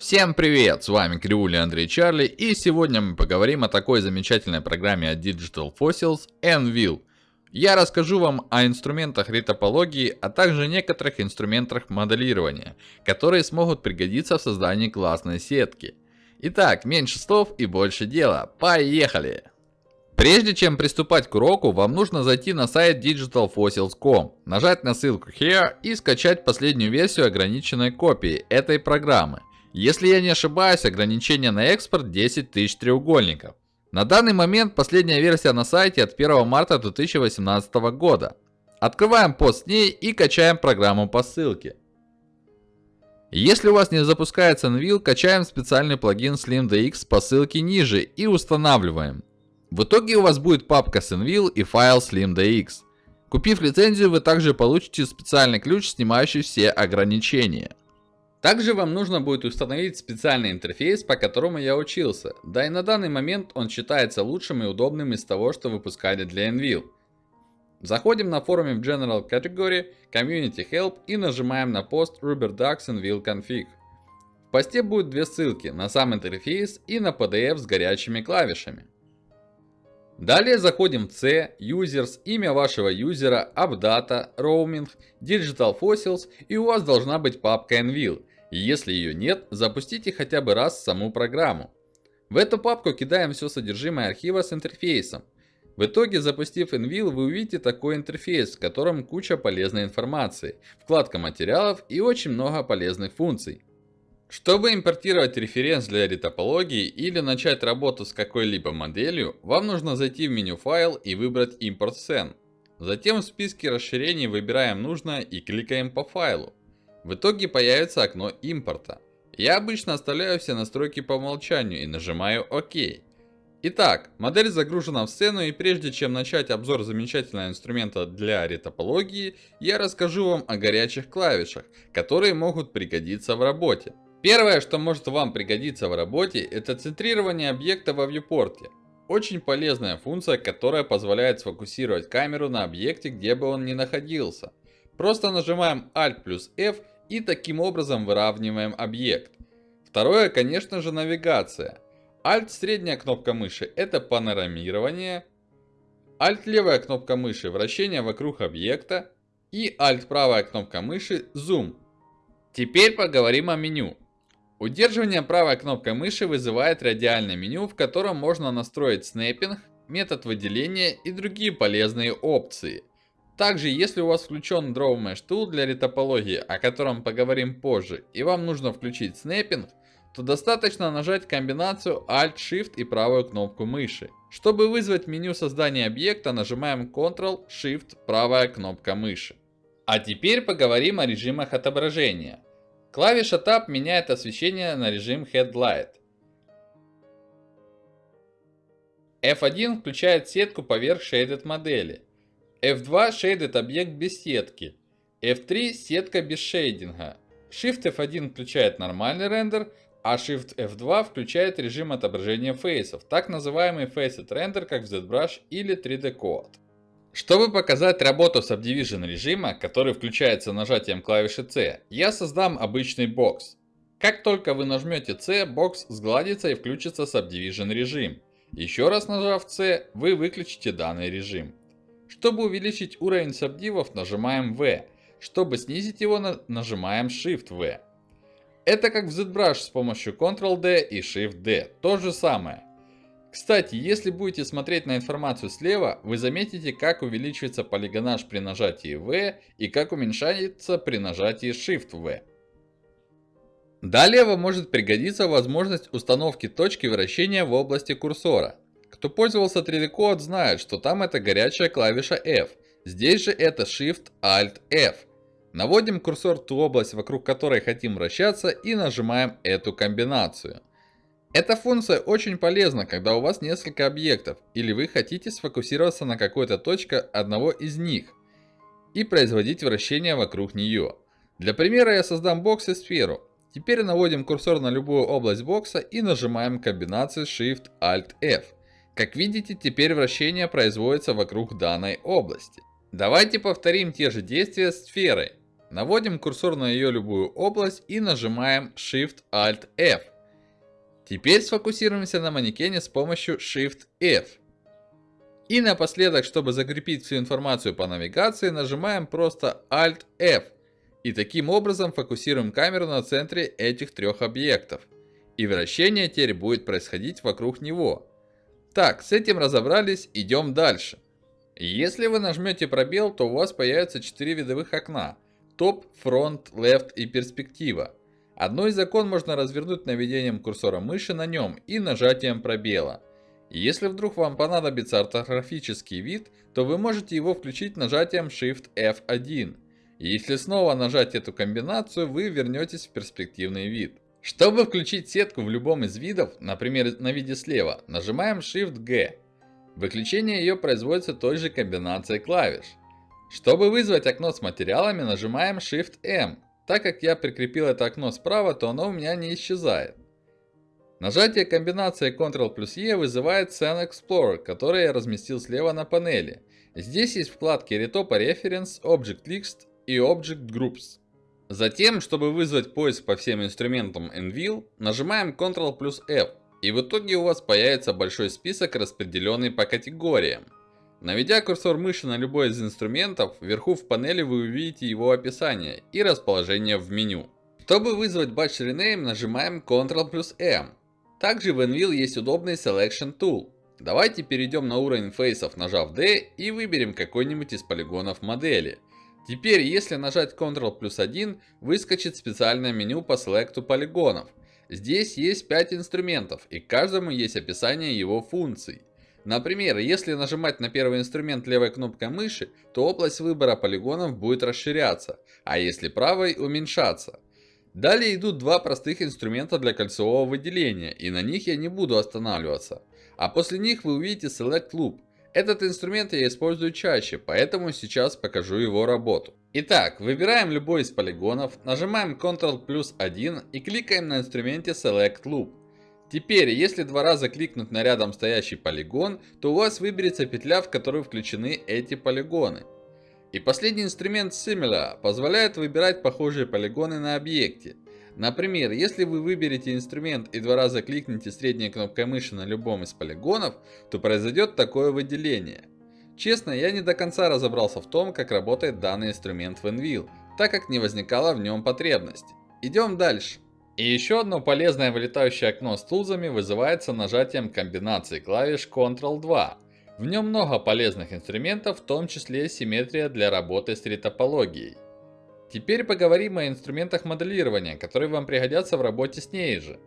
Всем привет, с вами Кривули Андрей Чарли и сегодня мы поговорим о такой замечательной программе от Digital Fossils Envil. Я расскажу вам о инструментах ретопологии, а также некоторых инструментах моделирования, которые смогут пригодиться в создании классной сетки. Итак, меньше слов и больше дела, поехали! Прежде чем приступать к уроку, вам нужно зайти на сайт digitalfossils.com, нажать на ссылку Here и скачать последнюю версию ограниченной копии этой программы. Если я не ошибаюсь, ограничение на экспорт 10 тысяч треугольников. На данный момент последняя версия на сайте от 1 марта 2018 года. Открываем пост с ней и качаем программу по ссылке. Если у вас не запускается Nvil, качаем специальный плагин SlimDX по ссылке ниже и устанавливаем. В итоге у вас будет папка с Nvil и файл SlimDX. Купив лицензию, вы также получите специальный ключ, снимающий все ограничения. Также вам нужно будет установить специальный интерфейс, по которому я учился, да и на данный момент он считается лучшим и удобным из того, что выпускали для Envil. Заходим на форуме в General Category, Community Help и нажимаем на пост RuberDucks Envil Config. В посте будет две ссылки, на сам интерфейс и на PDF с горячими клавишами. Далее заходим в C, Users, имя вашего юзера, AppData, Roaming, Digital Fossils и у вас должна быть папка Envil. Если ее нет, запустите хотя бы раз саму программу. В эту папку кидаем все содержимое архива с интерфейсом. В итоге, запустив Envil, вы увидите такой интерфейс, в котором куча полезной информации, вкладка материалов и очень много полезных функций. Чтобы импортировать референс для ретопологии или начать работу с какой-либо моделью, вам нужно зайти в меню файл и выбрать импорт scene. Затем в списке расширений выбираем нужное и кликаем по файлу. В итоге появится окно импорта. Я обычно оставляю все настройки по умолчанию и нажимаю ОК. Итак, модель загружена в сцену и прежде чем начать обзор замечательного инструмента для ретопологии, я расскажу вам о горячих клавишах, которые могут пригодиться в работе. Первое, что может вам пригодиться в работе, это центрирование объекта во вьюпорте. Очень полезная функция, которая позволяет сфокусировать камеру на объекте, где бы он ни находился. Просто нажимаем Alt плюс F и таким образом выравниваем объект. Второе, конечно же, навигация. Alt средняя кнопка мыши это панорамирование. Alt левая кнопка мыши вращение вокруг объекта. И Alt правая кнопка мыши зум. Теперь поговорим о меню. Удерживание правой кнопкой мыши вызывает радиальное меню, в котором можно настроить снэппинг, метод выделения и другие полезные опции. Также, если у вас включен Draw Mesh Tool для ретопологии, о котором поговорим позже, и вам нужно включить снэппинг, то достаточно нажать комбинацию Alt-Shift и правую кнопку мыши. Чтобы вызвать меню создания объекта, нажимаем Ctrl-Shift правая кнопка мыши. А теперь поговорим о режимах отображения. Клавиша Tab меняет освещение на режим Headlight. F1 включает сетку поверх shaded модели. F2 шейдит объект без сетки. F3 сетка без шейдинга. Shift F1 включает нормальный рендер, а Shift F2 включает режим отображения фейсов, так называемый Facet Render, как в ZBrush или 3D Code. Чтобы показать работу Subdivision режима, который включается нажатием клавиши C, я создам обычный бокс. Как только вы нажмете C, бокс сгладится и включится Subdivision режим. Еще раз нажав C, вы выключите данный режим. Чтобы увеличить уровень сабдивов, нажимаем V. Чтобы снизить его, нажимаем Shift V. Это как в ZBrush с помощью Ctrl-D и Shift-D. То же самое. Кстати, если будете смотреть на информацию слева, вы заметите, как увеличивается полигонаж при нажатии V и как уменьшается при нажатии Shift-V. Далее вам может пригодиться возможность установки точки вращения в области курсора. Кто пользовался 3D Code знает, что там это горячая клавиша F. Здесь же это Shift-Alt-F. Наводим курсор ту область, вокруг которой хотим вращаться и нажимаем эту комбинацию. Эта функция очень полезна, когда у вас несколько объектов, или вы хотите сфокусироваться на какой-то точке одного из них и производить вращение вокруг нее. Для примера я создам бокс и сферу. Теперь наводим курсор на любую область бокса и нажимаем комбинацию Shift-Alt-F. Как видите, теперь вращение производится вокруг данной области. Давайте повторим те же действия сферой. Наводим курсор на ее любую область и нажимаем Shift-Alt-F. Теперь сфокусируемся на манекене с помощью Shift-F. И напоследок, чтобы закрепить всю информацию по навигации, нажимаем просто Alt-F. И таким образом фокусируем камеру на центре этих трех объектов. И вращение теперь будет происходить вокруг него. Так, с этим разобрались, идем дальше. Если вы нажмете пробел, то у вас появятся 4 видовых окна. Топ, фронт, left и перспектива. Одно из окон можно развернуть наведением курсора мыши на нем и нажатием пробела. Если вдруг вам понадобится ортографический вид, то вы можете его включить нажатием Shift F1. И если снова нажать эту комбинацию, вы вернетесь в перспективный вид. Чтобы включить сетку в любом из видов, например на виде слева, нажимаем Shift-G. Выключение ее производится той же комбинацией клавиш. Чтобы вызвать окно с материалами, нажимаем Shift-M. Так как я прикрепил это окно справа, то оно у меня не исчезает. Нажатие комбинации Ctrl плюс E вызывает Scene Explorer, который я разместил слева на панели. Здесь есть вкладки Retopo Reference, Object List и Object Groups. Затем, чтобы вызвать поиск по всем инструментам Envil, нажимаем Ctrl плюс F. И в итоге у вас появится большой список, распределенный по категориям. Наведя курсор мыши на любой из инструментов, вверху в панели вы увидите его описание и расположение в меню. Чтобы вызвать Batch Rename, нажимаем Ctrl плюс M. Также в Envil есть удобный Selection Tool. Давайте перейдем на уровень фейсов, нажав D и выберем какой-нибудь из полигонов модели. Теперь, если нажать Ctrl плюс 1, выскочит специальное меню по селекту полигонов. Здесь есть 5 инструментов, и каждому есть описание его функций. Например, если нажимать на первый инструмент левой кнопкой мыши, то область выбора полигонов будет расширяться, а если правой уменьшаться. Далее идут два простых инструмента для кольцевого выделения, и на них я не буду останавливаться. А после них вы увидите Select Loop. Этот инструмент я использую чаще, поэтому сейчас покажу его работу. Итак, выбираем любой из полигонов, нажимаем Ctrl плюс 1 и кликаем на инструменте Select Loop. Теперь, если два раза кликнуть на рядом стоящий полигон, то у вас выберется петля, в которую включены эти полигоны. И последний инструмент Similar позволяет выбирать похожие полигоны на объекте. Например, если вы выберете инструмент и два раза кликните средней кнопкой мыши на любом из полигонов, то произойдет такое выделение. Честно, я не до конца разобрался в том, как работает данный инструмент в Envil, так как не возникало в нем потребности. Идем дальше. И еще одно полезное вылетающее окно с тулзами вызывается нажатием комбинации клавиш Ctrl-2. В нем много полезных инструментов, в том числе симметрия для работы с ретопологией. Теперь поговорим о инструментах моделирования, которые вам пригодятся в работе с ней же.